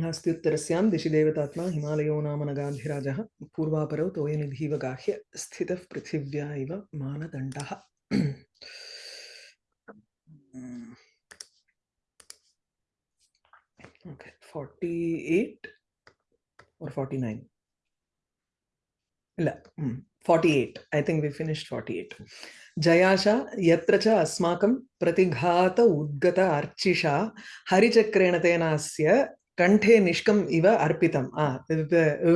नास्त्युत्तरस्यां दिशि देवतात्मा हिमालयो नाम नगाधिराजः पूर्वापरौ तोयनिधिव गाह्य स्थितः पृथिव्या इव मानदण्डः। Okay 48 or 49 illa 48 i think we finished 48 जयाशा यत्र अस्माकं प्रतिघात उद्गत अर्चिषा हरिचक्रेण तेनास्य kanthe nishkam iva arpitam ah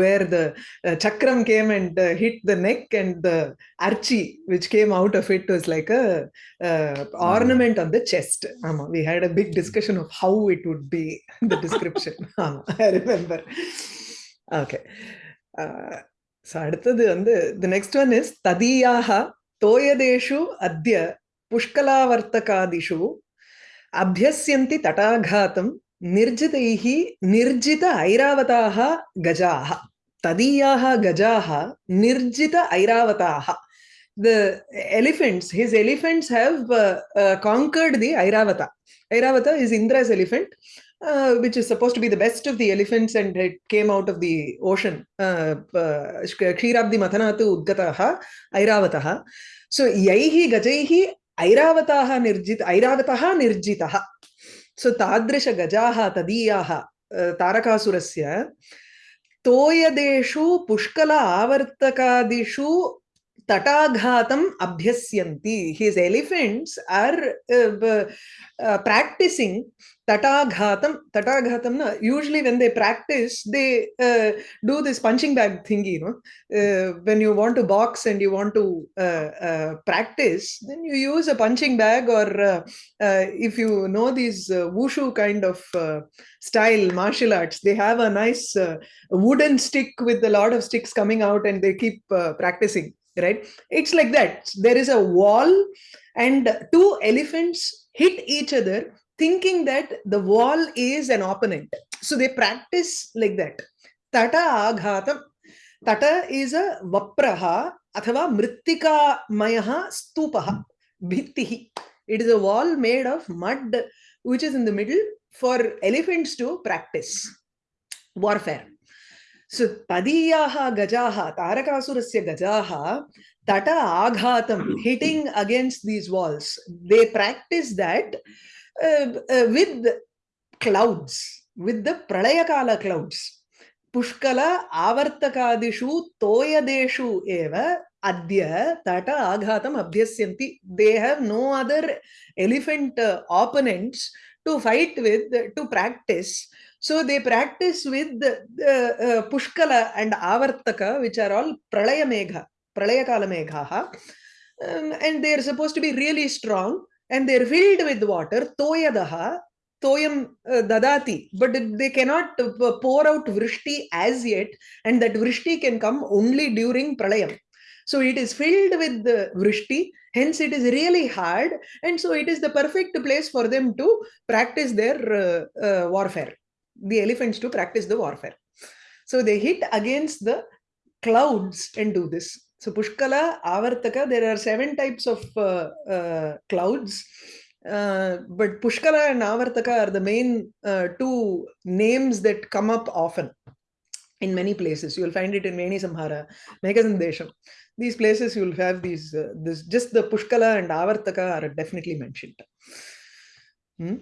where the uh, chakram came and uh, hit the neck and the archi which came out of it was like a uh, ornament on the chest Ama, we had a big discussion of how it would be the description Ama, i remember okay uh, so அடுத்தது வந்து the next one is ததியாக தோயதேஷு அத்ய புஷ்கலாவர்த்தகாதிஷு அபியஸ்யந்தி தடாघातம் निर्जितैः निर्जित ऐरावताः गजाः तदीयाः गजाः निर्जित ऐरावताः the elephants his elephants have uh, uh, conquered the airavata airavata is indra's elephant uh, which is supposed to be the best of the elephants and it came out of the ocean kshirabdi mathanatu udgataha airavataha so yaihi gajaihi airavataha nirjit airavataha nirjitaha so तादृशगजाः तदीयाः तारकासुरस्य तोयदेषु पुष्कल आवर्तकादिषु tataghatam abhyasyanti his elephants are uh, uh, practicing tataghatam tataghatam usually when they practice they uh, do this punching bag thingy you know. Uh, when you want to box and you want to uh, uh, practice then you use a punching bag or if you know these wushu kind of style martial arts they have a nice wooden stick with a lot of sticks coming out and they keep practicing right? It's like that. There is a wall and two elephants hit each other thinking that the wall is an opponent. So they practice like that. Tata aghatam. Tata is a vapraha athava mrittika mayaha stupaha bhittihi. It is a wall made of mud which is in the middle for elephants to practice warfare. So तदीया गजा तारकासुर गजा तट आघात hitting against these walls they practice that with clouds with the प्रलय काल clouds पुष्क आवर्तकादिषु तोयदेशु एव अद्य तट आघात अभ्यस्य they have no other elephant opponents to fight with to practice So they practice with uh, Pushkala and Avartaka, which are all Pralaya Megha, Pralayakala Meghaha. Um, and they are supposed to be really strong and they're filled with water toyadaha toyam uh, dadati. But they cannot uh, pour out vrishti as yet and that vrishti can come only during pralayam. So it is filled with the vrishti hence it is really hard and so it is the perfect place for them to practice their uh, uh, warfare the elephants to practice the warfare so they hit against the clouds and do this so Pushkala, Avartaka, there are seven types of uh, uh, clouds. Uh, but Pushkala and Avartaka are the main uh, two names that come up often in many places. You'll find it in Veni Samhara, Meghasandesham. These places you'll have these, uh, this just the Pushkala and Avartaka are definitely mentioned. Hmm?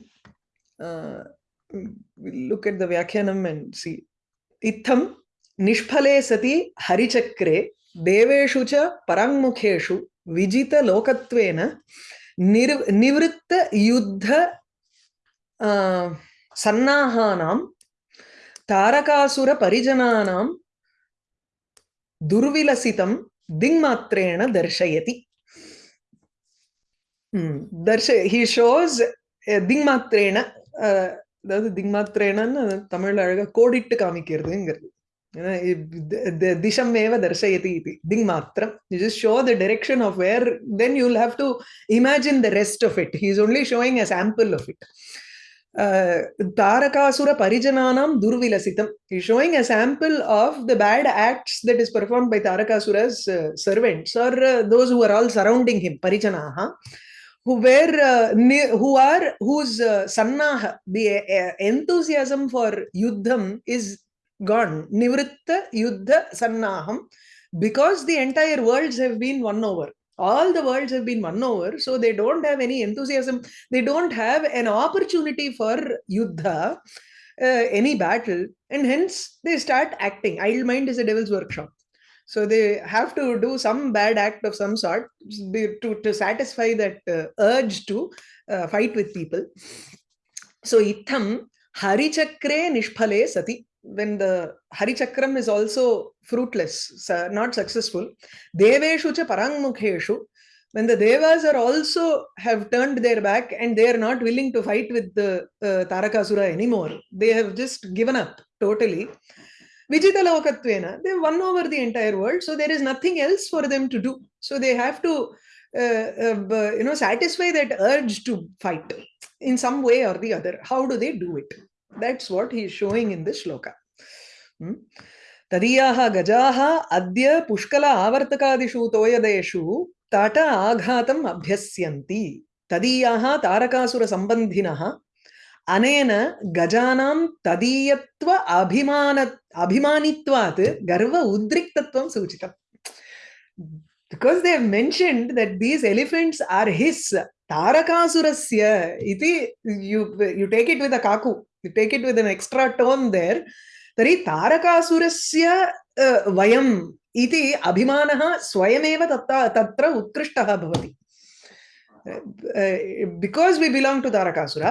look at the Vyakhyanam and see. Ittham nishphale sati harichakre deveshu cha parangmukheshu vijita lokatvena nir, nivritta yuddha uh, sannahanam Tarakasura परिजनानां दुर्विलसितं दिङ्मात्रेण दर्शयति दर्श हि shows दिङ्मात्रेण அதாவது திக்மாத்திரேனன்னு தமிழ்ல அழகா கோடிட்டு காமிக்கிறதுங்கிறது. திசமேவ தர்சயதி இது. திங் மாத்திரம் you just show the direction of where then you'll have to imagine the rest of it he's only showing a sample of it Tarakasura பரிஜனானாம் துர்விலசிதம் is showing a sample of the bad acts that is perform by Tarakasura's servants are those who are all surrounding him பரிஜனாக who were uh, who are whose uh, the uh, enthusiasm for yuddham is gone. Nivritta yuddha sannaham. Because the entire worlds have been won over. All the worlds have been won over so they don't have any enthusiasm. They don't have an opportunity for yuddha uh, any battle. And hence they start acting. Idle mind is a devil's workshop so they have to do some bad act of some sort to, to satisfy that uh, urge to uh, fight with people. So itham harichakre nishphale sati. When the harichakram is also fruitless not successful deveshu cha parangmukheshu. When the devas are also have turned their back and they are not willing to fight with the uh, tarakasura anymore they have just given up totally vijita lokatvena they won over the entire world so there is nothing else for them to do so they have to uh, uh, you know satisfy that urge to fight in some way or the other how do they do it that's what he is showing in this shloka hmm? तदीयाः गजाः अद्य पुष्कल आवर्तकादिषु तोयदेषु तट आघातम् अभ्यस्यन्ति तदीयाः तारकासुरसम्बन्धिनः अनेन गजानां तदीयत्व अभिमान अभिमानित्वात् गर्व उद्रिक्तत्वं सूचितम् because they have mentioned that these elephants are his Tarakasurasya iti you you take it with a kaku you take it with an extra tone there तर्हि तारकासुरस्य वयम् इति अभिमानः स्वयमेव तत्र तत्र उत्कृष्टः भवति because we belong to Tarakasura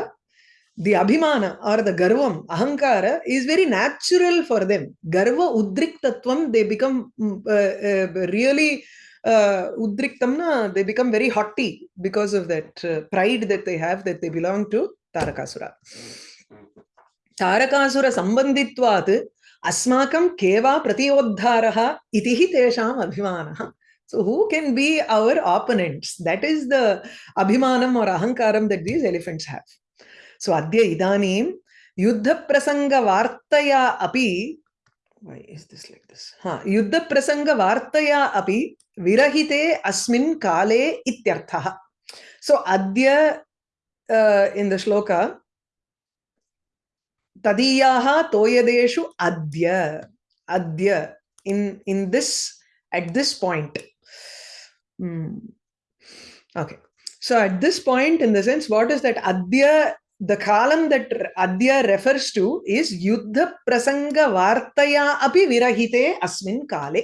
the abhimana or the garvam, ahankara is very natural for them. Garva udriktatvam, they become mm, uh, uh, really uh, udriktamna, they become very haughty because of that uh, pride that they have that they belong to Tarakasura. Tarakasura sambanditvat asmakam keva pratiodharaha itihi tesham abhimana. So who can be our opponents? That is the abhimanam or ahankaram that these elephants have. So अद्य इदानीं युद्धप्रसङ्गवार्तया अपि हाँ, युद्धप्रसङ्गवार्तया अपि विरहिते अस्मिन् काले इत्यर्थः। सो अद्य in the श्लोक, तदीयाः तोयदेषु अद्य अद्य in in this at this point okay so at this point in the sense what is that अद्य the kalam that adya refers to is yuddha prasanga vartaya api virahite asmin kale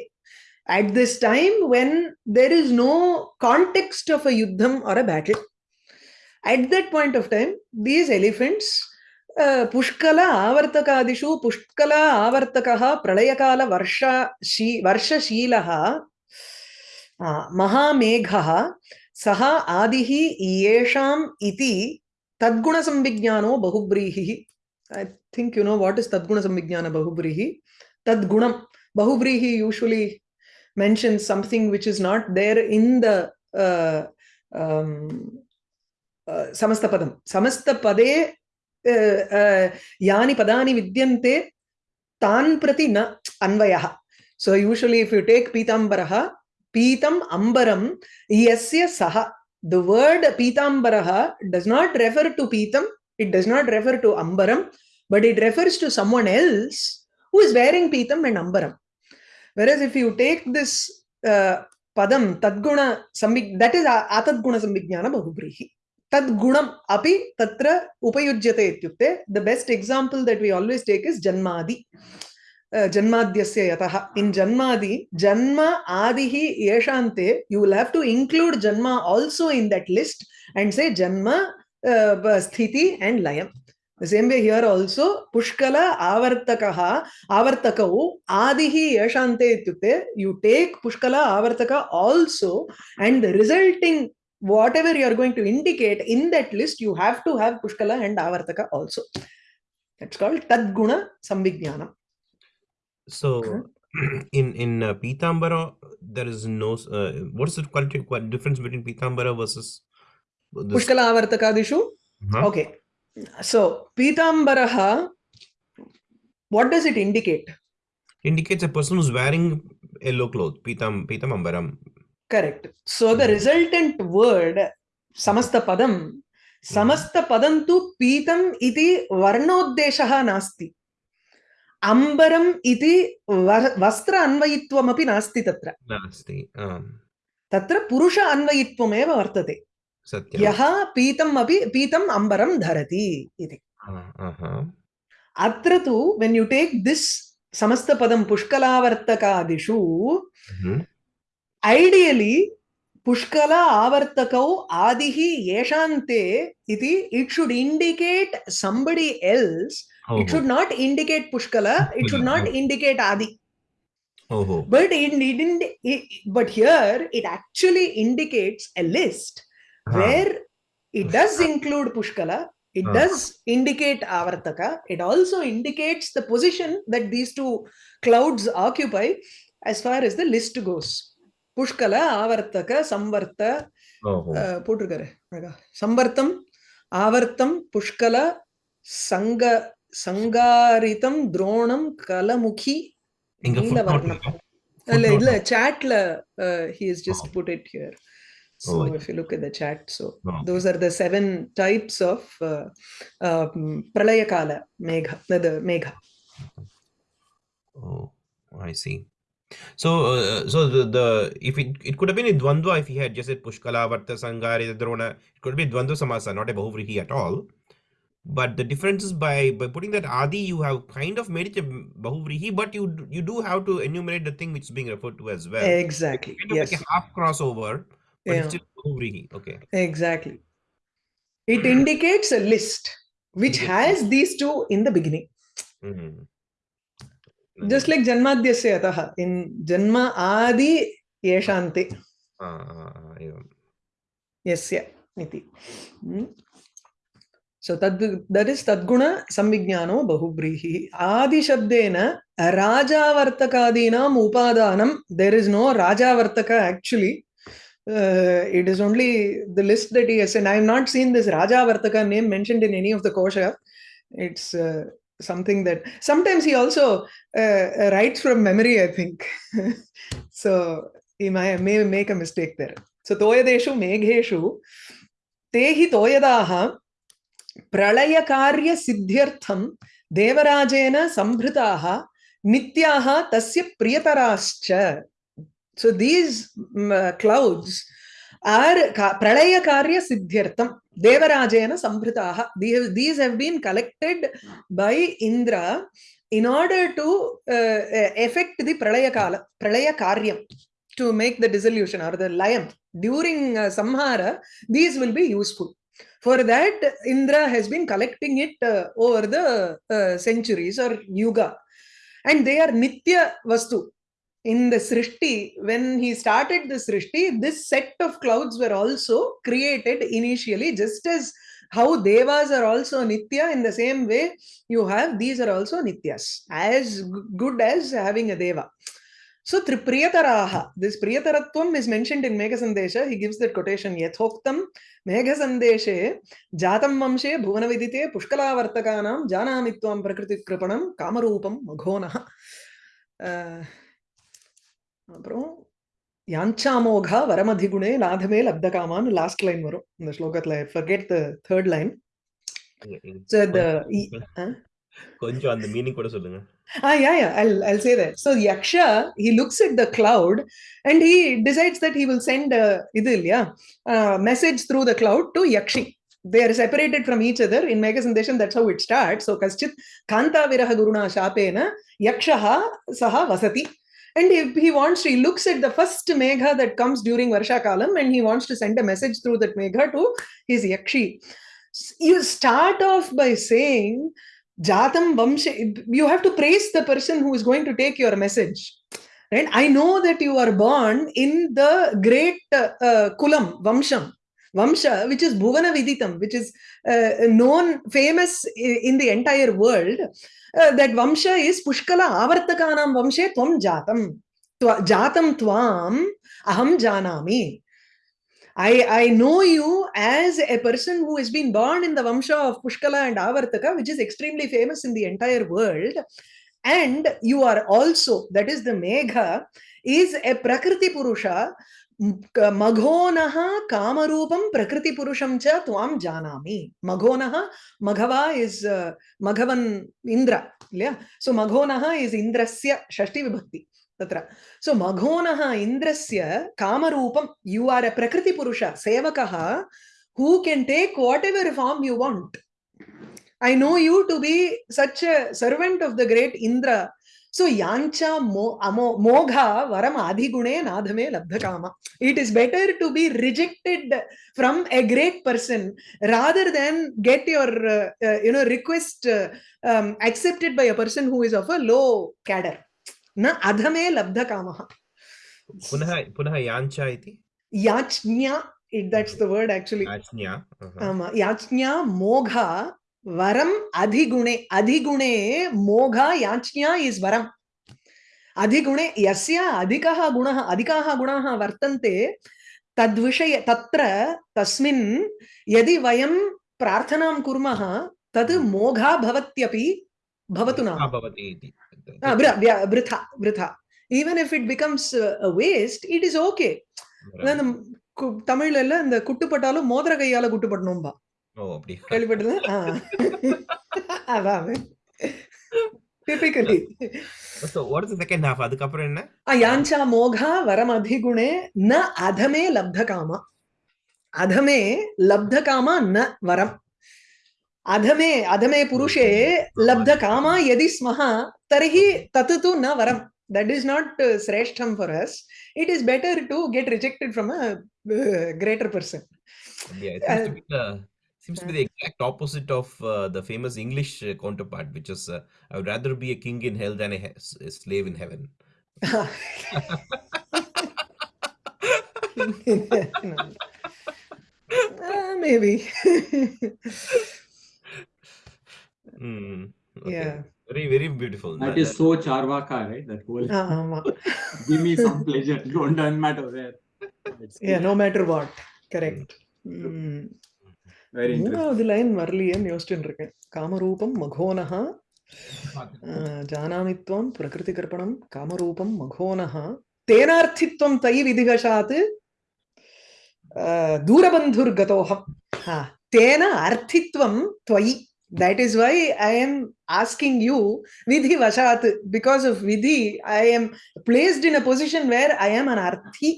at this time when there is no context of a yuddham or a battle at that point of time these elephants पुष्कल आवर्तकादिषु पुष्कल आवर्तकः प्रलयकालवर्ष शी वर्षशीलः महामेघः सः आदिः येषाम् इति तद्गुणसंविज्ञानो बहुब्रीहिः I think you know what is Tadguna Samvijnana Bahubrehi. Tadgunam. Bahubrehi usually mentions something which is not there in the uh, um, uh, Samastapadam. Samastapade यानि पदानि विद्यन्ते तान् प्रति न अन्वयः so usually if you take पीताम्बरः पीतम अंबरम यस्य सह the word pitambaraha does not refer to pitam it does not refer to ambaram but it refers to someone else who is wearing pitam and ambaram. Whereas if you take this uh, padam tadguna sambig that is atadguna sambignana bahubrihi tadgunam api tatra upayujyate ityukte. The best example that we always take is janmadi जन्माद्यस्य इन जन्मादि, जन्म आदि ही you have to include जन्म also in that list and say जन्म स्थिति and लयम the same way here also पुष्कल आवर्तकः, आवर्तकौ आदि ही येषान्ते इत्युक्ते यू आवर्तक also and the resulting whatever you are going to indicate in that list, you have to have pushkala and avartaka also that's called tadguna So Okay. in in uh, Pitambara, there is no. Uh, what is the quality what difference between Pitambara versus this? Pushkala Avartakadishu? Huh? Okay. So Pitambara, what does it indicate? Indicates a person who's wearing yellow cloth. Pitam Pitamambaram. Correct. So the mm-hmm. resultant word Samasta Padam, Samasta పదం తు పీతం ఇది వర్ణోద్దేశ నాస్తి अम्बरम् इति वस्त्र अन्वयित्वमपि नास्ति तत्र। नास्ति तत्र पुरुष अन्वयित्वमेव वर्तते। सत्यं यः पीतम् अपि पीतम् अम्बरं धरति इति। अत्र तु वेन् यु टेक् दिस् समस्तपदं पुष्कलावर्तकादिषु. ऐडियलि पुष्कल आवर्तकौ आदिः येषान्ते इति it should indicate somebody else It should not indicate Pushkala. It should not indicate Adi. Oh, but it didn't. but here it actually indicates a list huh. where it does include Pushkala. It huh. does indicate Avartaka. It also indicates the position that these two clouds occupy as far as the list goes. Pushkala, Avartaka, Samvarta, போட்டிருக்காரு uh, Samvartam, Avartam, Pushkala, Sangha. சங்காரிதம் துரோணம் கலமுகி இங்க footnote நீலவர்ணம் இருக்கா? இல்ல Footnote இல்ல இருக்கா? chatல uh, he has just Oh. put it here so Oh, if you look at the chat so Okay. those are the seven types of uh, um, pralaya kala megha the, the megha Oh, I see. So, uh, so the, the if it it could have been a dvandva if he had just said Pushkala, Varta, Sangari, Drona, it could be Dvandva Samasa, not a Bahuvrihi at all. but the difference is by by putting that adi you have kind of made it a bahuvrihi but you you do have to enumerate the thing which is being referred to as well. Exactly. Kind of yes. like a half crossover but yeah. still bahuvrihi okay. Exactly. It indicates a list which has these two in the beginning. Mm -hmm. just like janmadhyasya ataha. In janma adi yeshante ah, ah, ah, yeah. yesya. So that that is Tadguna Samvignano Bahubrihi. Adi Shabdena Rajavartakadinam Upadanam. There is no Rajavartaka actually. Uh, it is only the list that he has and I have not seen this Rajavartaka name mentioned in any of the kosha. It's uh, something that sometimes he also uh, writes from memory, I think. so he may, may make a mistake there. So Toyadeshu Megheshu Tehi Toyadaha प्रलयकार्यसिद्ध्यर्थं देवराजेन सम्भृताः नित्याः तस्य प्रियतराश्च mm, uh, ka- pralaya karya siddhyartham devarajena sambhritaha these, these have been collected by indra in order to uh, uh, effect the pralaya kala pralaya karyam to make the dissolution or the layam during uh, samhara these will be useful for that indra has been collecting it uh, over the uh, centuries or yuga and they are nitya vastu in the Srishti, when he started the Srishti, this set of clouds were also created initially, just as how Devas are also Nitya, in the same way, you have these are also Nityas, as good as having a Deva. So, Tripriyataraha, this Priyataratvam is mentioned in Megha he gives that quotation, Yathoktam Megha Sandeshe, Jatam Mamshe, Bhuvanavidite, Pushkalavartakanam, Janamitvam Prakriti Kripanam, Kamarupam, Maghona. Uh, அப்புறம் யாஞ்சாமோகா வரமதிகுணே லாதமே லப்தகாமான்னு last line வரும் இந்த ஸ்லோகத்துல forget the third line So the uh, கொஞ்சம் அந்த மீனிங் கூட சொல்லுங்க ah yeah yeah I'll I'll say that. So Yaksha he looks at the cloud and he decides that he will send a இது இல்லையா uh, message through the cloud to Yakshi. They are separated from each other in Megasandesham. That's how it starts. So Kaschit Kanta Viraha Guruna Shapena Yakshaha Saha Vasati. And if he wants to, he looks at the first Megha that comes during Varsha Kalam and he wants to send a message through that Megha to his Yakshi. S- You start off by saying, Jatam Vamsha, you have to praise the person who is going to take your message. Right? I know that you are born in the great uh, uh, Kulam, Vamsham. Vamsha, which is Bhuvana Viditam, which is uh, known, famous in the entire world. Uh, that Vamsha is Pushkala Avartakanam Vamshe Tvam Jatam. Jatam Tvam Aham Janami. I, know you as a person who has been born in the Vamsha of Pushkala and Avartaka, which is extremely famous in the entire world. And you are also, that is the Megha, is a Prakriti Purusha. Maghonaha Kamarupam Prakriti Purusham Cha Tuam Janami. Maghonaha, Maghava is uh, Maghavan Indra. So So Maghonaha is Indrasya Shashti vibhuti. तत्र so मघोनः इन्द्रस्य कामरूपं you are a प्रकृतिपुरुष सेवकः can take whatever form you want I know you to be such a servant of the great Indra so yancha mo, amo, mogha varam adhigune nadhame labdhakama. It is better to be rejected from a great person rather than get your uh, uh, you know request uh, um, accepted by a person who is of न अधमे लब्धकामः। पुनः पुनः याञ्चा इति? The आमा मोघा वरम अधिगुणे अधिगुणे मोघा अधिगुणे यस्य अधिकः गुणः अधिकाः गुणाः वर्तन्ते तद्विषये तत्र तस्मिन् यदि वयं प्रार्थनां कुर्मः तद् हम्म। मोघा भवत्यपि भवतु न भवति इति। uh, yeah, britha, britha. Even if it becomes a waste, it is okay. தமிழ்ல இந்த குட்டுப்பட்டாலும் மோதிர கையால குட்டுப்பட்டணும்பா கேள்விப்பட்டது அதான் டிபிக்கலி அதுக்கப்புறம் என்ன யாஞ்சா மோகா வரம் அதிகுணே ந அதமே லப்த காமா அதமே லப்த காமா ந வரம் अधमे अधमे पुरुषे लब्धकामा यदि स्मः तर्हि तत् तु न वरं that is not uh, shreshtham for us it is better to get rejected from a uh, greater person Yeah, it seems to be the seems to be the exact opposite of uh, the famous English uh, counterpart, which is uh, I would rather be a king in hell than a, a slave in heaven. Uh, maybe Hmm. okay. yeah Very, very beautiful. That That- is so Charvaka, right? That whole ஆமா give me some pleasure, don't doesn't matter where. It's yeah no matter what correct Mm. very interesting. மூணாவது line வரலையேன்னு யோசிச்சுட்டு இருக்கேன் காமரூபம் மகோனஹ அஹ், ஜானாமி त्वं प्रकृतिकर्पणं कामरूपं मघोनः तेनार्थित्वं तयि विधिवशात् अह, दूरबन्धुर्गतोऽहम् हा, तेन अर्थित्वं त्वयि that is why i am asking you vidhi vashat because of vidhi i am placed in a position where i am an arthi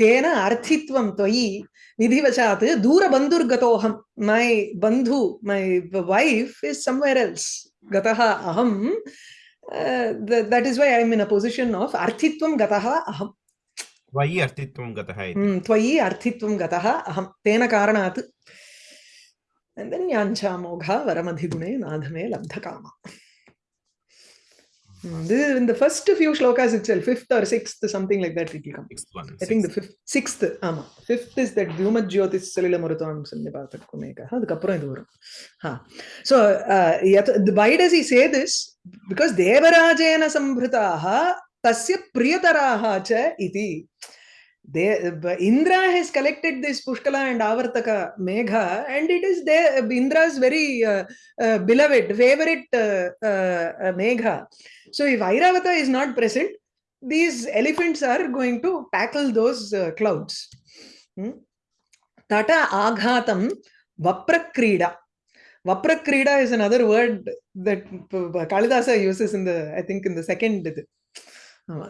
tena arthitvam tvayi vidhi vashat dura bandhurgatoham my bandhu my wife is somewhere else gataha aham uh, th- that is why i am in a position of arthitvam gataha aham त्वयि अर्थित्वं गतः इति Hmm, त्वयि अर्थित्वं गतः अहं तेन कारणात् And then yancha mogha varamadhigune nadhame labdhakama. Mm, this is in the first few shlokas itself, fifth or sixth, something like that it will come. Sixth one, I sixth. think the fifth, sixth, ama. Fifth is that Dhyumat Jyotis Salila Muratam Sannipatakkumeka. அதுக்கப்புறம் இது வரும். So, uh, why does he say this? Because Devarajena Sambritaha Tasya Priyataraha Cha Iti. They indra has collected this pushkala and avartaka megha and it is there indra's very uh, uh, beloved favorite uh, uh, uh, megha. So if airavata is not present these elephants are going to tackle those uh, clouds. Hmm? tata aghatam vaprakrida. Vaprakrida is another word that kalidasa uses in the i think in the second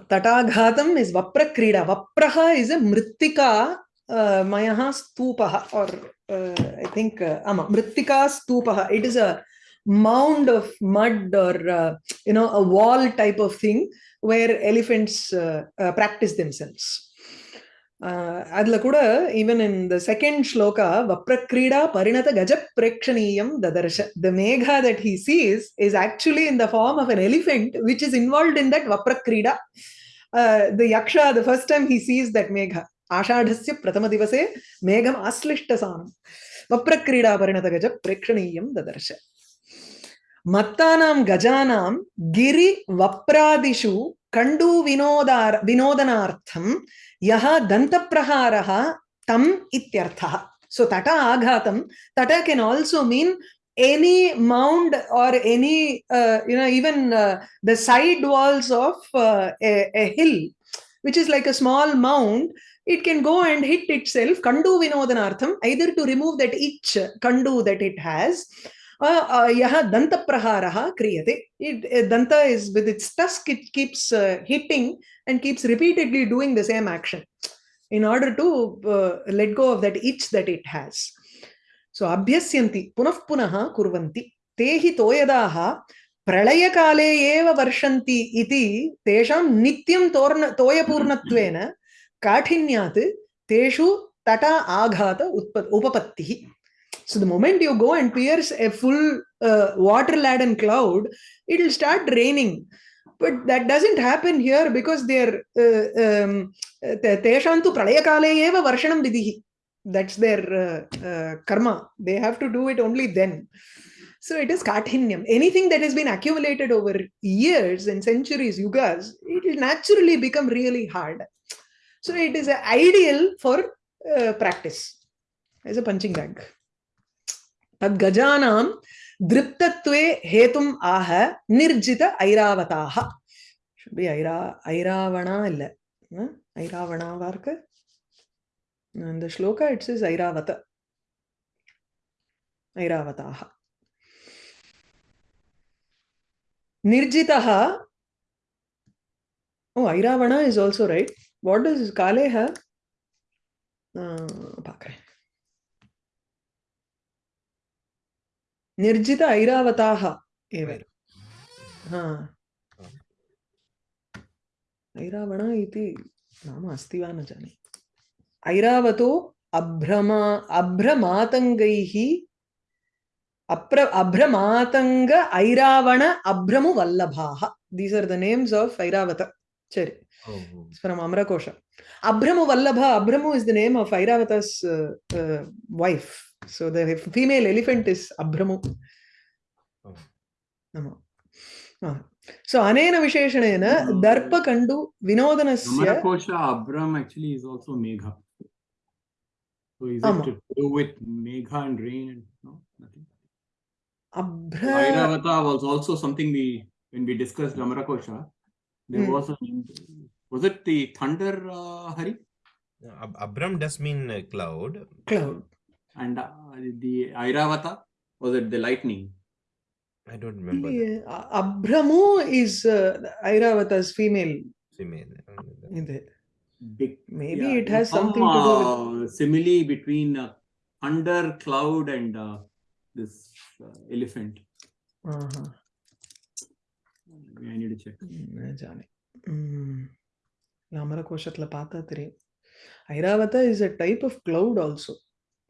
Tatagatam is Vaprakrida. Vapraha is a Mrittika uh, Mayaha Stupaha or uh, I think uh, ama, Mrittika Stupaha. It is a mound of mud or uh, you know a wall type of thing where elephants practice themselves. அதுல கூட even in the second shloka வப்ரக்ரீடா பரிணத கஜ பிரேக்ஷணீயம் ததர்ஷ the megha that he sees is actually in the form of an elephant which is involve in that வப்ரக்ரீடா the yaksha the first time he sees that megha ஆஷாఢస్య பிரதம திவசே மேகம் ஆஸ்லிஷ்டசானம் வப்ரக்ரீடா பரிணத கஜ பிரேக்ஷணீயம் ததர்ஷ மத்தானாம் கஜானாம் கிரி வப்ராதிஷு கண்டு வினோதார் வினோதனார்த்தம் दंत प्रहार तम इत्यर्थ। सो तट आघात तट can also mean any mound or any you know even the side walls of a hill which is like a small mound it can go and hit itself Kandu विनोदनार्थम either to remove that itch Kandu that it has uh, uh, it uh, danta is with its tusk it keeps uh, hitting and keeps repeatedly doing the same action in order to uh, let go of that itch that it has so abhyasyanti punah punaha kurvanti tehi toyadaha प्रलयकाले एव वर्षन्ति इति तेषां नित्यं तोर्ण तोयपूर्णत्वेन काठिन्यात् तेषु तटा आघात उत्प उपपत्तिः so the moment you go and pierce a full uh, water laden cloud it will start raining but that doesn't happen here because they're uh, um, tesham tu pralayakale eva varshanam that's their uh, uh, karma they have to do it only then so it is kathinyam. Anything that has been accumulated over years and centuries, yugas, it will naturally become really hard. So it is ideal for uh, practice as a punching bag. தத் கஜானாம் திருப்தத்வே ஹேதும் ஆக நிர்ஜித ஐராவதாக B Airaa ஐராவணா இல்லை. ஐராவணாவா இருக்கு? இந்த shloka it's is Airavata. ஐராவதாக நிர்ஜிதா ஓ Airavana is also right what is காலேஹ பார்க்குறேன். నిర్జిత ఐరావతాహ ఏవారు? ఐరావణ ఇది నామ అస్తి వా న ఐరావతో అభ్రమా అభ్రమాతంగై అప్ర అభ్రమాతంగ ఐరావణ అభ్రము వల్లభాహ these are the names of Airavata. సరే ఫ్రమ్ అమరకోశ అభ్రము వల్లభ అభ్రము is the name of Airavata's uh, uh, wife So the female elephant is Abhramu. Oh. Ah. So anena visheshanena darpa kandu vinodanasya. Amarkosha Abram actually is also Megha. So is Amma. it to do with Megha and rain and no nothing. Abhra. Airavata was also something we when we discussed Amarakosha. There hmm. was a was it the thunder uh, Hari? Ab Abram does mean uh, cloud. Cloud and uh, the Airavata was it the lightning? I don't remember. Yeah, uh, Abramu is uh, Airavata's female. Female. Big, Maybe yeah, it has some, something to do with uh, simile between uh, under cloud and uh, this uh, elephant. -huh. I need to check. Mm. Namara hmm. Koshatla Pata Airavata is a type of cloud also.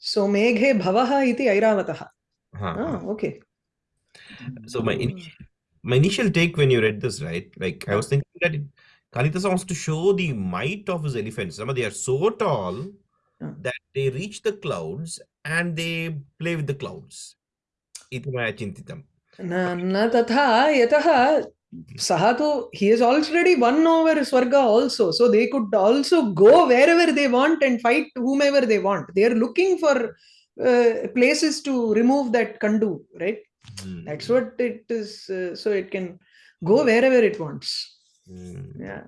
भवः सो मेघे भवः इति ऐरावतः Ah, okay So my initial, my initial take when you read this, right? Like I was thinking that it, Kalidasa wants to show the might of his elephants. Some they are so tall Ah. that they reach the clouds and they play with the clouds. इति मया चिन्तितम् न न तथा यतः Sahato, he has already won over Swarga also. So they could also go wherever they want and fight whomever they want. They are looking for uh, places to remove that Kandu, right? Mm. That's what it is. Uh, so it can go wherever it wants. Mm. Yeah.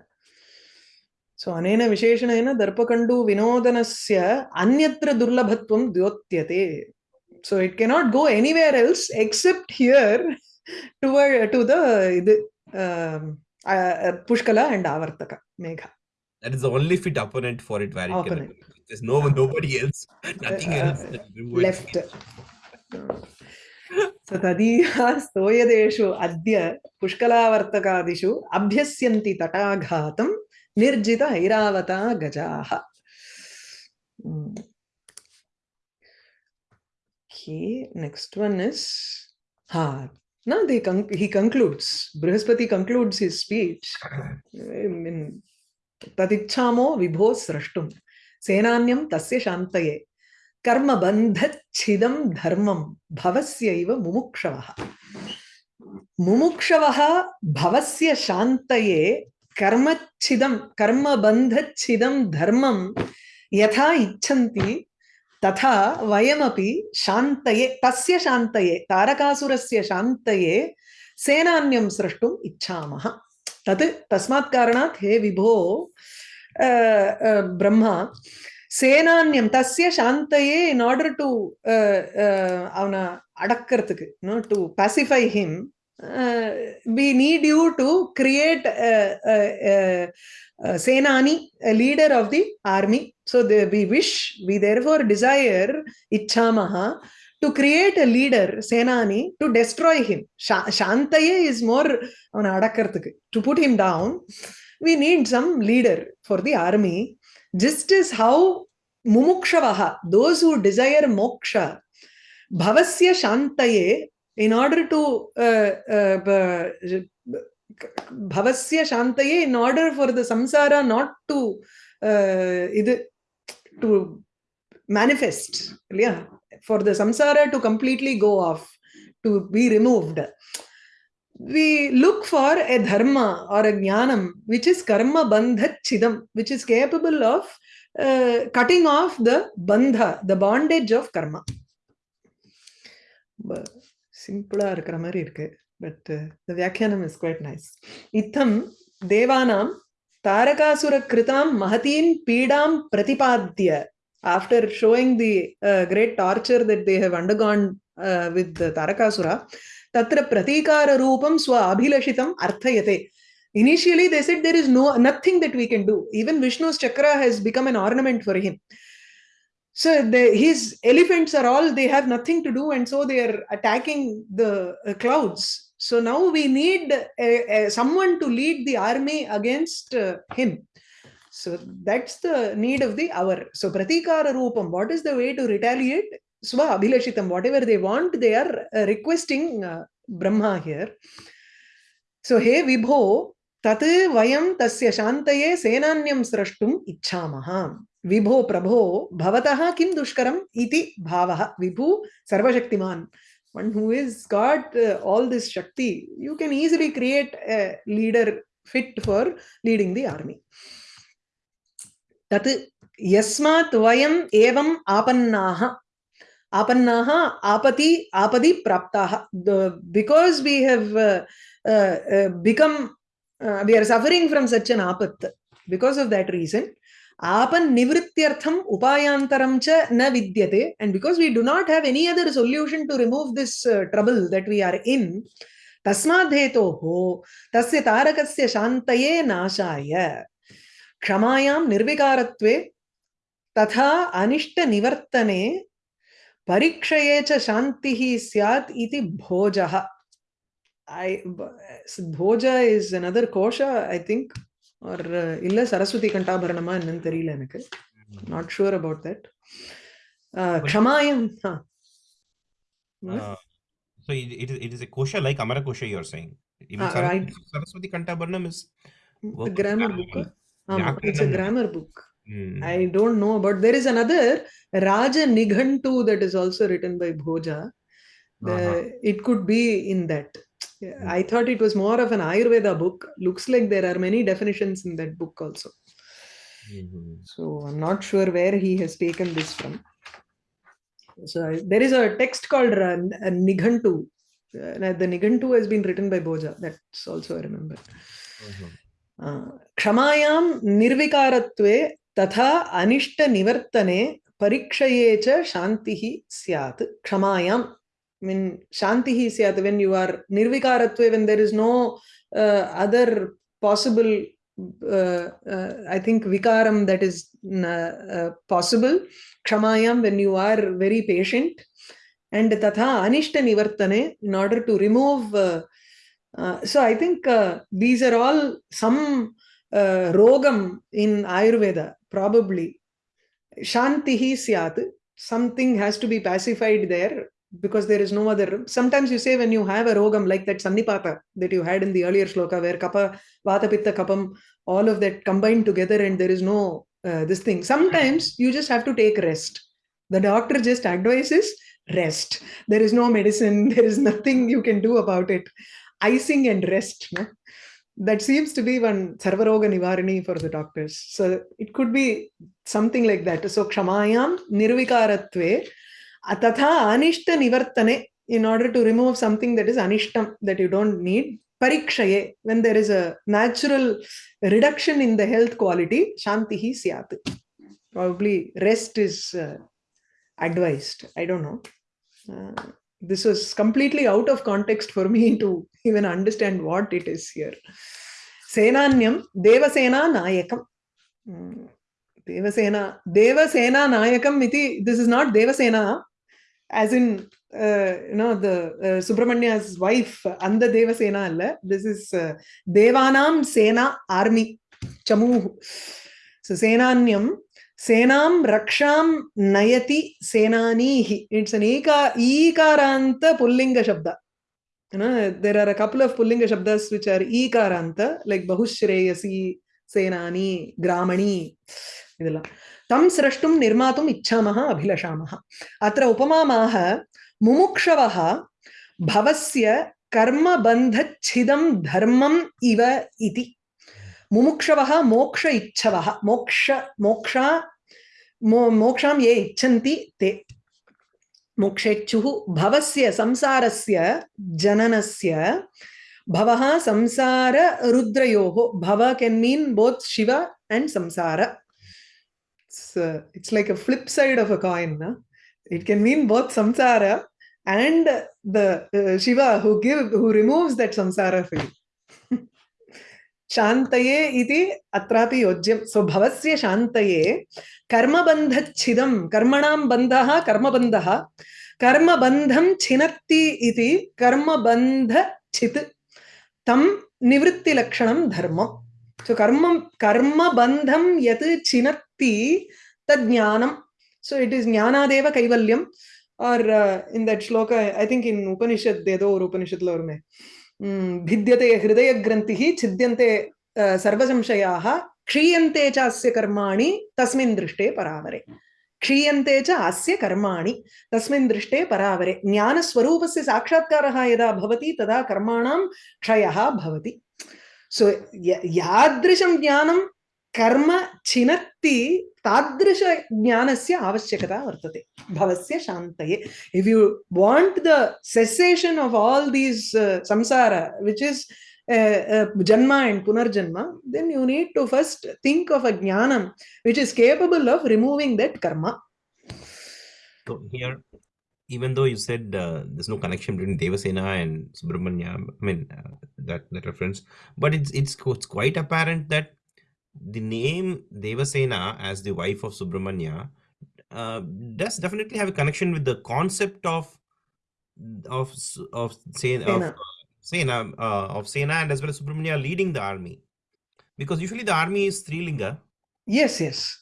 So ಅನೇನ ವಿಶೇಷಣೇನ ದರ್ಪಕಂಡು ವಿನೋದನಸ್ಯ ಅನ್ಯತ್ರ ದುರ್ಲಭತ್ವ ದ್ಯೋತ್ಯತೆ so it cannot go anywhere else except here to to to the. Uh, um, uh, Pushkala and Avartaka Megha. That is the only fit opponent for it where it Opponent. can. There's no nobody else, nothing Uh, else. it. left. So तदीया स्तोयदेषु अद्य पुष्कलावर्तकादिषु अभ्यस्यन्ति तटाघातं निर्जित ऐरावता गजाः Hmm. Okay, next one is ha. Now they con- he concludes. Brihaspati concludes his speech. I mean, तदिच्छामो विभो स्रष्टुम् सेनान्यं तस्य शान्तये कर्मबन्धच्छिदं धर्मं भवस्यैव मुमुक्षवः मुमुक्षवः भवस्य शान्तये कर्मच्छिदं कर्मबन्धच्छिदं धर्मं यथा इच्छन्ति तथा वयमपि शान्तये तस्य शान्तये तारकासुरस्य शान्तये सेनान्यं स्रष्टुम् इच्छामः तत् तस्मात् कारणात् हे विभो अ, अ, ब्रह्मा சேனான்யம் தஸ்ய சாந்தயே இன் ஆர்டர் டு அவனை அடக்கிறதுக்கு no to pacify him Uh, we need you to create a, a, a Senani, a leader of the army. So the, we wish, we therefore desire Ichchamaha to create a leader, Senani, to destroy him. Shantaye is more to put him down. We need some leader for the army. Just as how Mumukshavaha, those who desire moksha, Bhavasya Shantaye in order to uh, uh, bhavasya shantaye in order for the samsara not to uh, to manifest yeah for the samsara to completely go off to be removed we look for a dharma or a jnanam which is karma bandha chidam which is capable of uh, cutting off the bandha the bondage of karma சிம்பிளாக இருக்கிற மாதிரி இருக்கு but இந்த வியாக்கியானம் is quite nice இத்தம் தேவானாம் தாரகாசுர கிருதாம் மகதீம் பீடாம் பிரதிபாத்திய after showing the great torture that they have undergone with Tarakasura தத்திர பிரதீகார ரூபம் ஸ்வ அபிலஷிதம் அர்த்தயதே initially they said there is no nothing that we can do even vishnu's chakra has become an ornament for him so the, his elephants are all they have nothing to do and so they are attacking the uh, clouds. So now we need someone to lead the army against uh, him. So that's the need of the hour. So pratikara roopam what is the way to retaliate? Swa abhilashitam whatever they want they are uh, requesting uh, brahma here. So hey vibho tat vayam tasya shantaye senanyam srashtum icchamaha विभो प्रभो भवतः किं दुष्करम् इति भावः। विभु सर्वशक्तिमान्। One who is got all this shakti you can easily create a leader fit for leading the army तत् यस्मात् वयम् एवम् आपन्नाः आपन्नाः आपति आपदि प्राप्ताः because we have become we are suffering from such an आपत् because of that reason आपन निवृत्त्यर्थम उपायांतरम च न विद्यते and because we do not have any other solution to remove this trouble that we are in तस्मादेतो हो तस्य तारकस्य शांतये नाशाय क्षमायाम निर्विकारत्वे तथा अनिष्ट निवर्तने परीक्षये च शांति ही स्यात् इति भोजः आई भोज इज़ अनदर कोश I think or uh, illa Saraswati Kantabharanama என்னன்னு தெரியல எனக்கு not sure about that. Uh, kshamayam, huh. Uh, so it, it, is, it is a kosha like Amara kosha you're saying. Even Ah, Saraswati, right. Saraswati Kantabharanam is The work of grammar grammar. book. huh? Um, it's a Vyakaranam. grammar book. Hmm. I don't know about. There is another Raja Nighantu that is also written by Bhoja. The, Uh-huh. It could be in that. yeah, I thought it was more of an Ayurveda book. Looks like there are many definitions in that book also. Mm -hmm. So I'm not sure where he has taken this from. So I, there is a text called uh, Nighantu. Uh, the Nighantu has been written by Boja. That's also I remember. Mm Kshamayam nirvikaratve tatha anishta nivartane Parikshayecha shantihi syat. Kshamayam I mean shantihi syat when you are nirvikaratve when there is no uh, other possible uh, uh, I think vikaram that is uh, uh, possible kshamayam when you are very patient and tatha anishta nivartane in order to remove uh, so I think these are all some rogam in Ayurveda probably. Shantihi syat something has to be pacified there because there is no other sometimes you say when you have a rogam like that sannipata that you had in the earlier shloka where kapha vata pitta kapam all of that combined together and there is no uh, this thing. Sometimes you just have to take rest. The doctor just advises rest. There is no medicine. There is nothing you can do about it. Icing and rest. No? That seems to be one sarvaroga nivarani for the doctors. So it could be something like that. So kshamayam nirvikaratve nivartane in order to remove something that is anishtam that you don't need parikshaye when there is a natural reduction in the health quality shantihi syat probably rest is uh, advised i don't know uh, this was completely out of context for me to even understand what it is here senanyam devasena nayakam Hmm. devasena devasena nayakam iti this is not devasena as in uh, you know the uh, subramania's wife anda devasena alla this is uh, devanam sena army chamu so senanyam senam raksham nayati senanihi it's an eka ekaranta pullinga shabda you know there are a couple of pullinga shabdas which are ekaranta like bahushreyasi senani gramani idella तं स्रष्टुं निर्मातुम् इच्छामः, अभिलषामः। अत्र उपमामाः मुमुक्षवः, भवस्य कर्मबन्धच्छिदं धर्मम् इव इति। मुमुक्षवः, मोक्ष इच्छवः, मोक्ष, मोक्षा, मो, मोक्षां ये इच्छन्ति ते। मोक्षेच्छुः, भवस्य संसारस्य जननस्य, भवः संसार रुद्रयोः भव can mean both Shiva and samsara. It's, uh, it's like a flip side of a coin. No? It can mean both samsara and the uh, Shiva who give who removes that samsara for you. शान्तये इति अत्रापि योज्यं सो भवस्य शान्तये कर्मबन्धच्छिदं कर्मणां बन्धः कर्मबन्धः कर्मबन्धं छिनत्ति इति कर्मबन्धच्छित् तं निवृत्तिलक्षणं धर्मम् so karma karma bandham yat chinatti tad jnanam so it is jnanadeva kaivalyam or uh, in that shloka i think in upanishad dedo or upanishad la varume भिद्यते हृदयग्रन्थिः छिद्यन्ते सर्वसंशयाः क्षीयन्ते च अस्य कर्माणि तस्मिन् दृष्टे परावरे क्षीयन्ते च अस्य कर्माणि तस्मिन् दृष्टे परावरे ज्ञानस्वरूपस्य साक्षात्कारः यदा भवति तदा कर्माणां क्षयः भवति सो यादृशं ज्ञानं कर्म छिनत्ति तादृश ज्ञानस्य आवश्यकता वर्तते भवस्य शान्तये if you want the cessation of all these samsara which is janma and punarjanma then you need to first think of a ज्ञानं which is capable of removing that karma So here, even though you said uh, there's no connection between Devasena and Subramanya, I mean uh, that that reference, but it's it's it's quite apparent that the name Devasena as the wife of Subramanya uh, does definitely have a connection with the concept of of of Sena, of Sena uh, and as well as Subramanya leading the army because usually the army is Linga. Yes, yes.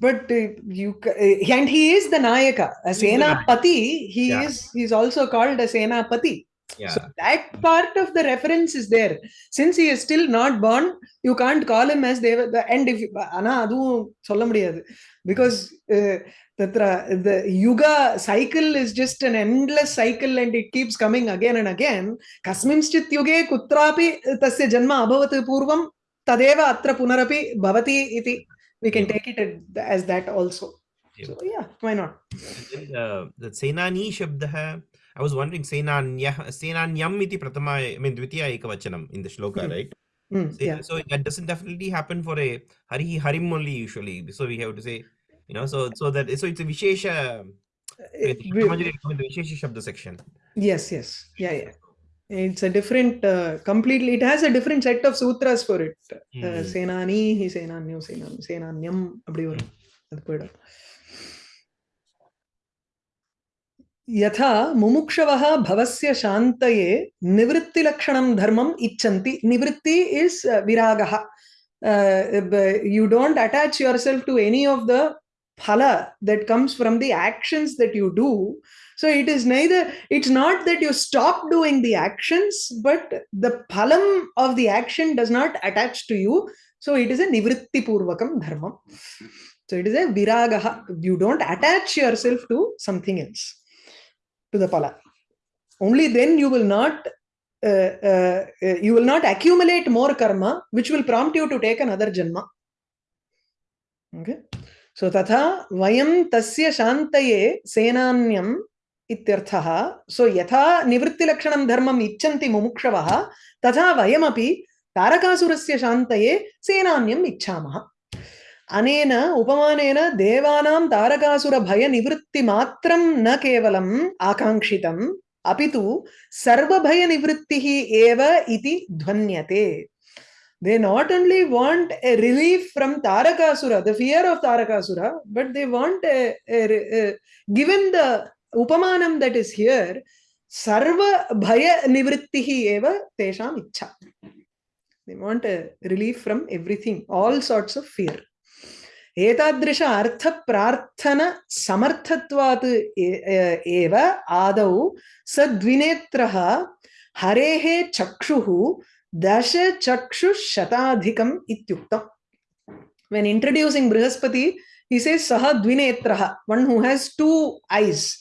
But uh, you uh, and he is the Nayaka. A Senapati, he yeah. is he's also called a Senapati yeah. So that part of the reference is there. Since he is still not born, you can't call him as the end if Anna Adu because uh, the Yuga cycle is just an endless cycle and it keeps coming again and again. Kasminschit Yuge Kutrapi Tasya Janma Abhavat Purvam Tadeva Atra Punarapi Bhavati Iti. We can take it as that also. So, yeah, why not? Uh, the Senani Shabda I was wondering, Senanyam iti pratama, I mean, dvitiya ekavachanam in the shloka, mm right? Mm, so, yeah. so that doesn't definitely happen for a hari harim only usually. So we have to say, you know, so so that so it's a vishesha. Eh, it, vishesha shabda section. Yes, yes, yeah, yeah. It's a different, uh, completely. It has a different set of sutras for it. Uh, hmm. Senani, he senanyo, senam, senanyam, hmm. abdi varum. यथा मुमुक्षवः भवस्य शान्तये निवृत्तिलक्षणं धर्मं इच्छन्ति। निवृत्ति is viraga. You don't attach yourself to any of the phala that comes from the actions that you do so it is नई the it's not that you stop doing the actions but the फलम् of the action does not attach to you so it is a निवृत्तिपूर्वक धर्म so it is a viraga you don't attach yourself to something else to the pala. Only then you will not uh, uh, uh, you will not accumulate more karma, which will prompt you to take another janma. Okay. So tatha vayam tasya shantaye senanyam. So yatha nivritti lakshanam dharmam icchanti mumukshavaha तथा वयमपि तारकासुरस्य शान्तये सेनान्यम् इच्छामः अनेन उपमानेन देवानां तारकासुरभयनिवृत्तिमात्रं न केवलम् आकाङ्क्षितम् अपि तु सर्वभयनिवृत्तिः एव इति ध्वन्यते only want a relief from tarakasura the fear of tarakasura but they want a, a, a given the upamanam that is here sarva bhaya nivrittihi eva tesham ichha they want a relief from everything all sorts of fear एतादृश अर्थप्रार्थन समर्थत्वात् एव आदौ सद्विनेत्रः हरेः चक्षुः दश चक्षुशताधिकम् इत्युक्तम् when introducing brihaspati he says saha dvinetraha one who has two eyes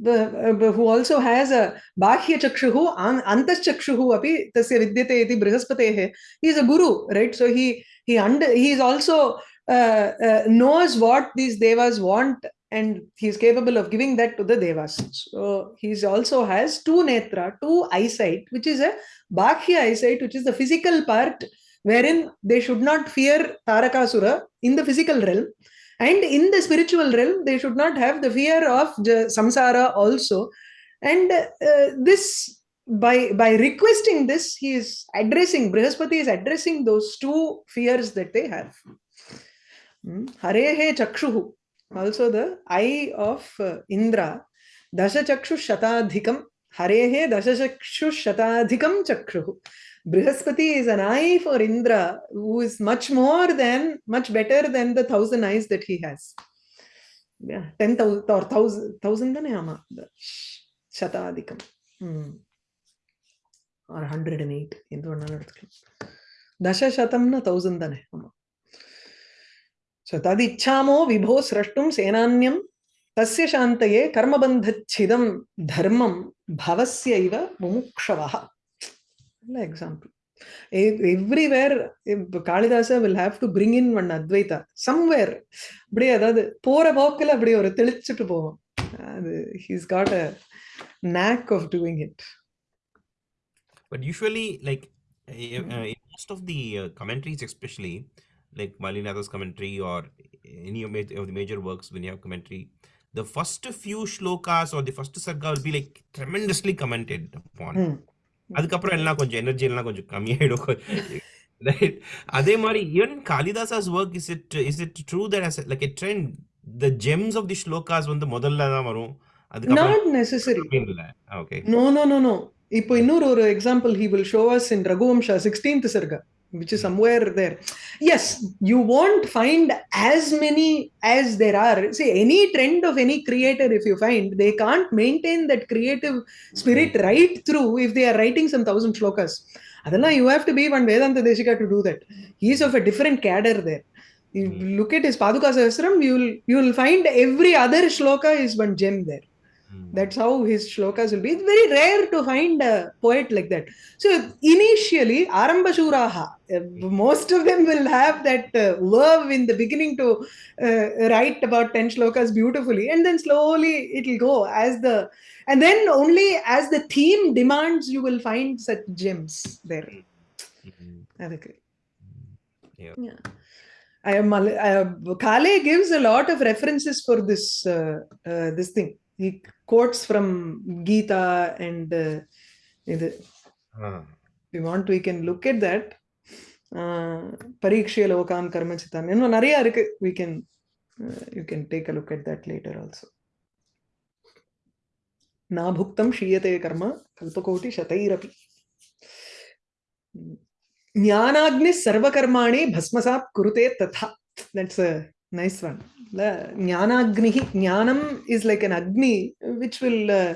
who also has a bahya chakshuhu antas chakshuhu api tasya vidyate iti brihaspateh he is a guru right so he he under he is also uh, uh, knows what these devas want and he is capable of giving that to the devas so he also has two netra two eyesight which is a Bakhya eyesight, which is the physical part, wherein they should not fear Tarakasura in the physical realm. And in the spiritual realm, they should not have the fear of samsara also. And uh, this, by, by requesting this, he is addressing, Brihaspati is addressing those two fears that they have. Harehe Chakshuhu, also the eye of uh, Indra. Dashachakshu Shatadhikam. Harehe Dashachakshu Shatadhikam Chakshuhu. Brihaspati is an eye for Indra, who is much more than, much better than the thousand eyes that he has. Yeah, 10,000 or 1,000, 1,000 ama, Shatadhikam. Hmm. Or 108. Dasha Shatam na 1,000 ama. So ததிச்சாமோ விபோ சிரஷ்டும் சேனான்யம் தஸ்ய சாந்தையே கர்மபந்தச்சிதம் தர்மம் பவசிய இவ முமுக்ஷவா நல்ல example everywhere Kalidasa will have to bring in one Advaita somewhere அப்படியே அதாவது போற போக்கில் அப்படியே ஒரு தெளிச்சுட்டு போவோம். அது he's got a knack of doing it but usually like most of the commentaries especially like Malinatha's commentary or any of the major works when you have commentary the first few shlokas or the first sarga will be like tremendously commented upon அதுக்கப்புறம் எல்லாம் கொஞ்சம் energy எல்லாம் கொஞ்சம் கம்மியாயிடும் right அதே மாதிரி even Kalidasa's work is it is it true that as like a trend the gems of the slokas வந்து முதல்ல தான் வரும் நாட் நெசசரி இல்ல okay no no no no இப்போ இன்னொரு ஒரு example he will show us in Raghuvamsha 16th sarga which is somewhere there. Yes you won't find as many as there are. See any trend of any creator if you find they can't maintain that creative spirit right through if they are writing some thousand shlokas. Adala you have to be one vedanta deshika to do that. He's of a different cadre there. You hmm. look at his paduka sahasram you will you will find every other shloka is one gem there that's how his shlokas will be. It's very rare to find a poet like that. So initially, Arambashuraha, uh, most of them will have that uh, verve in the beginning to uh, write about 10 shlokas beautifully. And then slowly it will go as the, and then only as the theme demands, you will find such gems there. Mm-hmm. Yeah. yeah. I am, uh, Kale gives a lot of references for this uh, uh, this thing he quotes from Gita and uh, mm. we want we can look at that. Parikshya lokam karma chitam. You know, nariya. We can uh, you can take a look at that later also. Na bhuktam shiyate karma kalpakoti shatairapi. sarva karmani bhasmasap kurute tatha. that's a Nice one. Jnanagnihi. nyanam is like an agni which will uh,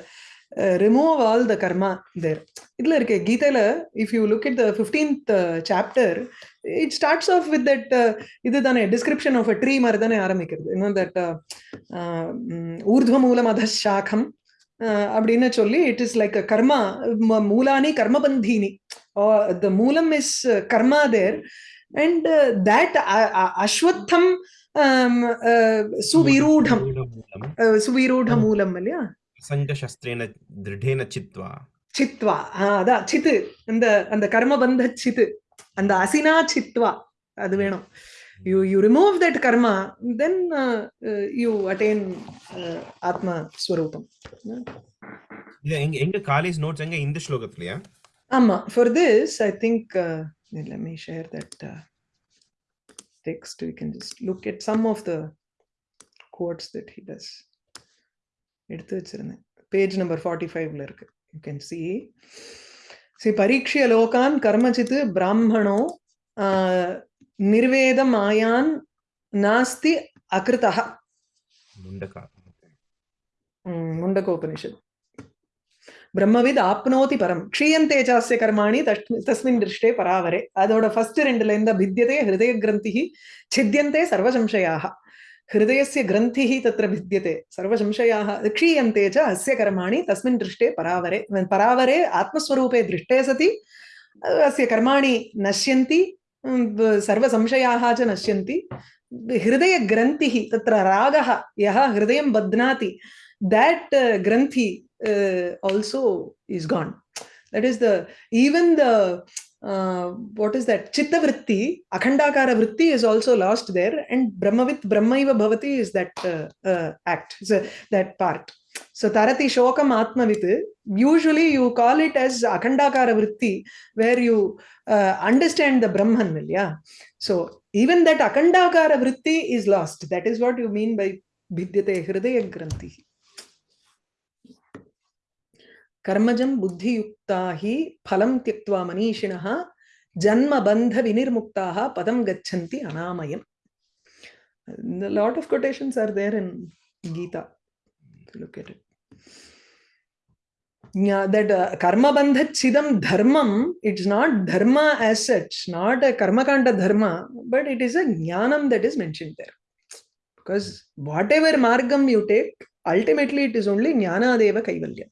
uh, remove all the karma there. Gita, if you look at the 15th uh, chapter, it starts off with that uh, description of a tree. You know, that urdhva urdhvamula uh, madhashakham. choli. it is like a karma, mulani karma bandhini. The mulam is karma there. And that uh, சுவிரூಢ மூலம் இல்லையா சங்கசஸ்திரேன திருடேன சித்வா சித்வா அதான் சித்து அந்த அந்த கர்மபந்த சித்து அந்த அசினா சித்வா அது வேணும் you you remove that karma then you attain ஆத்ம ஸ்வரூபம் இது எங்க எங்க காலேஜ் நோட்ஸ் எங்க இந்த ஸ்லோகத்துலயா ஆமா for this I think me share that uh, text we can just look at some of the quotes that he does. எடுத்து வச்சிருந்தேன். பேஜ் நம்பர் ஃபார்ட்டி ஃபைவ்ல இருக்கு. யூ கேன் சி சி பரீட்சிய லோகான் கர்மச்சித் பிராமணோ நிர்வேதம் ஆயான் நாஸ்தி அகிருதா முண்டகா முண்டகோபனிஷத் பிரம்மவித் ஆப்னோதி பரம் க்ஷீயந்தே சாஸ்ய கர்மாணி தஸ்மின் திருஷ்டே பராவரே அதோட ஃபர்ஸ்ட் ரெண்டுல இருந்த भिद्यते ஹிருதய கிரந்தி சித்தியந்தே சர்வசம்சயாக हृदयस्य ग्रन्थिः तत्र भिद्यते सर्वसंशयाः क्षीयन्ते च अस्य कर्माणि तस्मिन् दृष्टे परावरे परावरे आत्मस्वरूपे दृष्टे सति अस्य कर्माणि नश्यन्ति सर्वसंशयाः च नश्यन्ति हृदयग्रन्थिः तत्र रागः यः हृदयं बध्नाति that uh, granthi uh, also is gone that is the even the uh, what is that chitta vritti akhandakara vritti is also lost there and brahmavit brahmaiva bhavati is that act so that part so tarati shokam atmavit usually you call it as akhandakara vritti where you understand the brahman yeah so even that akhandakara vritti is lost that is what you mean by भिद्यते हृदय ग्रंथि कर्मजं बुद्धियुक्ता हि फलं त्यक्त्वा मनीषिणः जन्मबन्धविनिर्मुक्ताः पदं गच्छन्ति अनामयम् A lot of quotations are there in Gita. Look at it. Yeah, that uh, karma bandhat chidam dharmam, it's not dharma as such, not a karmakanda dharma, but it is a jnanam that is mentioned there. Because whatever margam you take, ultimately it is only jnana deva kaivalya.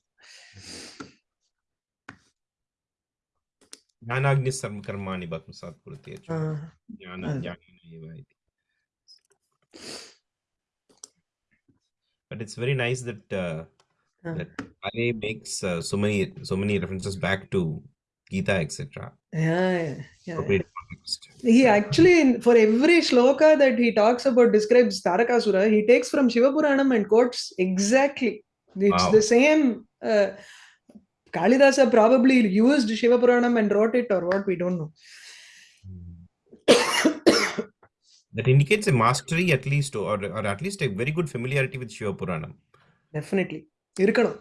ज्ञानाग्नि सर्व कर्माणि भस्मसात् कुरुते ज्ञान ज्ञानेन एव इति but it's very nice that uh, Uh. that Ale makes uh, so many so many references back to Gita etc. Yeah, yeah, yeah. Appropriate context. He actually, in- for every shloka that he talks about, describes Tarakasura, he takes from Shiva Puranam and quotes exactly. It's Wow. the same. Uh, Kalidasa probably used Shiva Puranam and wrote it or what, we don't know. that indicates a mastery at least or, or at least a very good familiarity with Shiva Puranam. Definitely. Irkanam.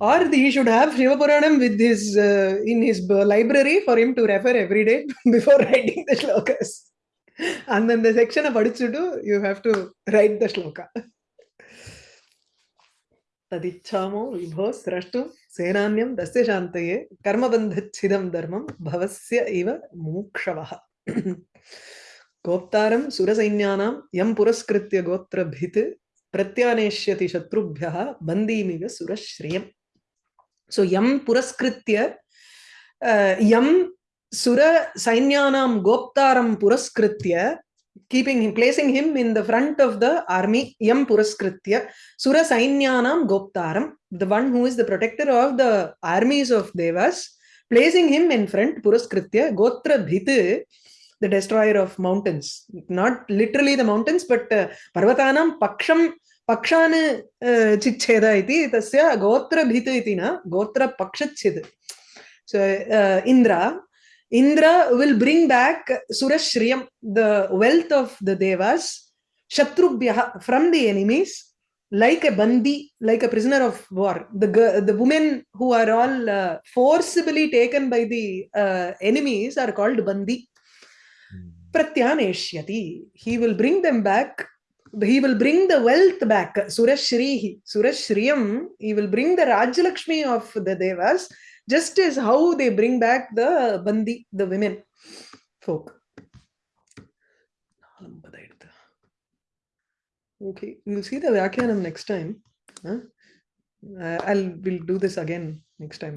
Or he should have Shiva Puranam with his, uh, in his library for him to refer every day before writing the shlokas. And then the section of Adichudu, you have to write the shloka. तदिच्छामो विभो स्रष्टुम् சேனான்யம் தஸ்ய சாந்தையே கர்மபந்தச்சிதம் தர்மம் பவசிய இவ மூக்ஷவஹ கோப்தாரம் சுரசைன்யானாம் எம் புரஸ்கிருத்திய கோத்திரபித் பிரத்யானேஷ்யதி சத்ருபியா பந்தீமிக சுரஸ்ரீயம். ஸோ எம் புரஸ்கிருத்திய எம் சுர சைன்யானாம் கோப்தாரம் புரஸ்கிருத்திய keeping him placing him in the front of the army yam puraskritya sura sainyanam goptaram the one who is the protector of the armies of devas placing him in front puraskritya gotra bhit the destroyer of mountains not literally the mountains but uh, parvatanam paksham पक्षान् चिच्छेद इति तस्य गोत्रभित् इति न गोत्रपक्षच्छेद so uh, indra will bring back surashriyam the wealth of the devas shatrubhyah from the enemies like a bandi like a prisoner of war. The the women who are all uh, forcibly taken by the uh, enemies are called bandi. Pratyaneshyati he will bring them back. He will bring the wealth back. Surashrihi surashriyam he will bring the rajlakshmi of the devas just as how they bring back the bandi the women folk. okay we'll see the vyakyanam next time huh? Uh, i'll we'll do this again next time